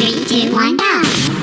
Three, two, one, go!